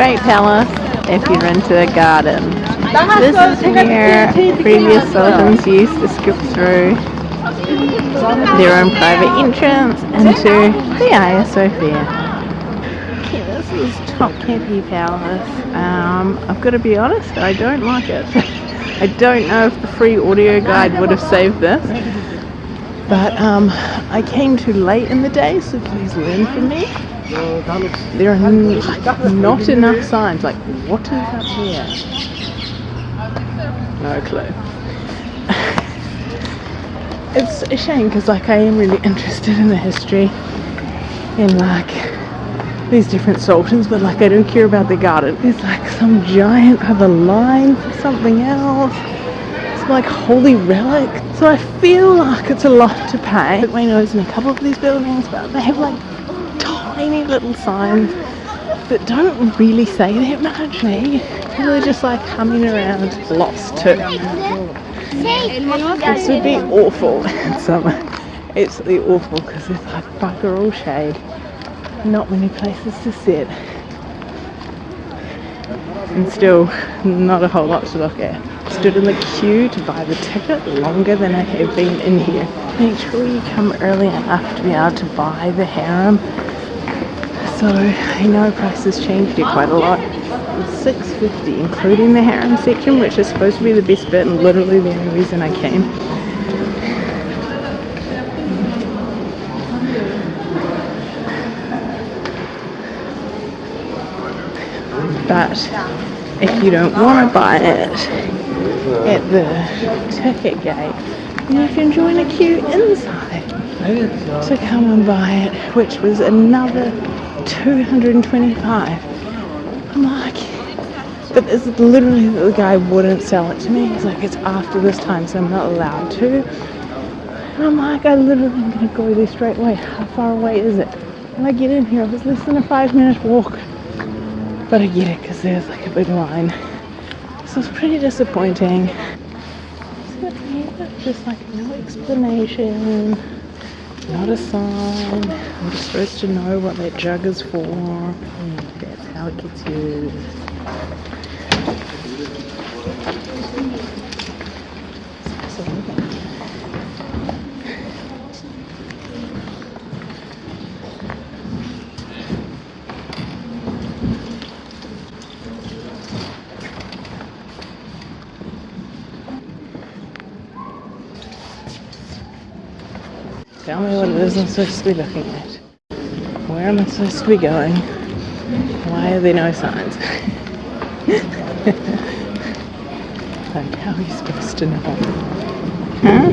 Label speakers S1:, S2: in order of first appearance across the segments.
S1: Strait Palace if you're into the garden. This is where previous sultans used to skip through their own private entrance into the Hagia Sophia. This is Topkapi Palace. Um, I've got to be honest, I don't like it. I don't know if the free audio guide would have saved this. But um, I came too late in the day, so please learn from me. There are not enough signs. Like, what is up here? No clue. it's a shame because, like, I am really interested in the history in like these different sultans, but like, I don't care about the garden. It's like some giant other line for something else. It's like holy relic. So I feel like it's a lot to pay. Put my nose in a couple of these buildings, but they have like tiny little signs that don't really say that much. Me, really just like humming around, lost too. This would be awful in summer. Absolutely awful because it's like bugger all shade. Not many places to sit. And still not a whole lot to look at. Stood in the queue to buy the ticket longer than I have been in here. Make sure you come early enough to be able to buy the harem so I know prices changed here quite a lot. It's 6.50, including the harem section which is supposed to be the best bit and literally the only reason I came. But if you don't want to buy it at the ticket gate, you can join a queue inside to come and buy it, which was another 225 I'm like but it's literally the guy wouldn't sell it to me. He's like it's after this time so I'm not allowed to. And I'm like I literally am gonna go there straight away how far away is it? And I get in here it was less than a five minute walk but I get it because there's like a big line. So it's pretty disappointing. Just like no explanation not a sign. I'm just supposed to know what that jug is for. And that's how it gets used. Tell me what it is I'm supposed to be looking at. Where am I supposed to be going? Why are there no signs? like, how are you supposed to know? Huh?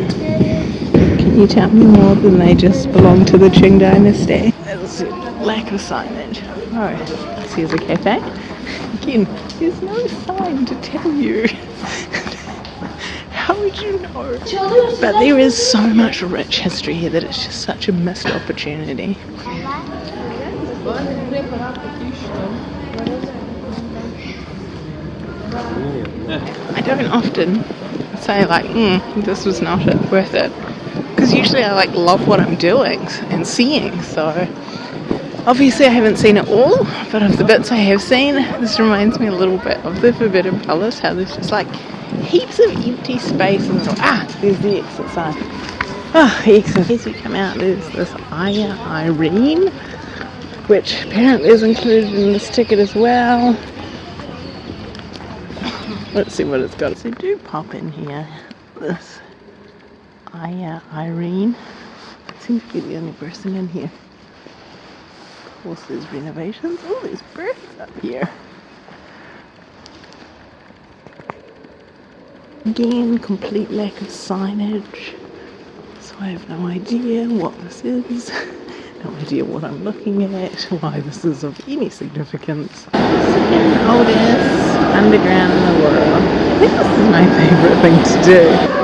S1: Can you tell me more than they just belong to the Qing dynasty? There's a lack of signage. Oh, here's a cafe. Again, there's no sign to tell you. How would you know? But there is so much rich history here that it's just such a missed opportunity. I don't often say like, mm, this was not worth it. Because usually I like love what I'm doing and seeing, so obviously I haven't seen it all, but of the bits I have seen, this reminds me a little bit of the Forbidden Palace, how there's just like heaps of empty space and ah, there's the exit sign. Ah, exit. As you come out, there's this Hagia Irene, which apparently is included in this ticket as well. Let's see what it's got. So do pop in here. This Hagia Irene. Seems to be the only person in here. Of course, there's renovations. Oh, there's birds up here. Again, complete lack of signage. So I have no idea what this is. No idea what I'm looking at, why this is of any significance. Second oldest underground in the world. I think this is my favourite thing to do.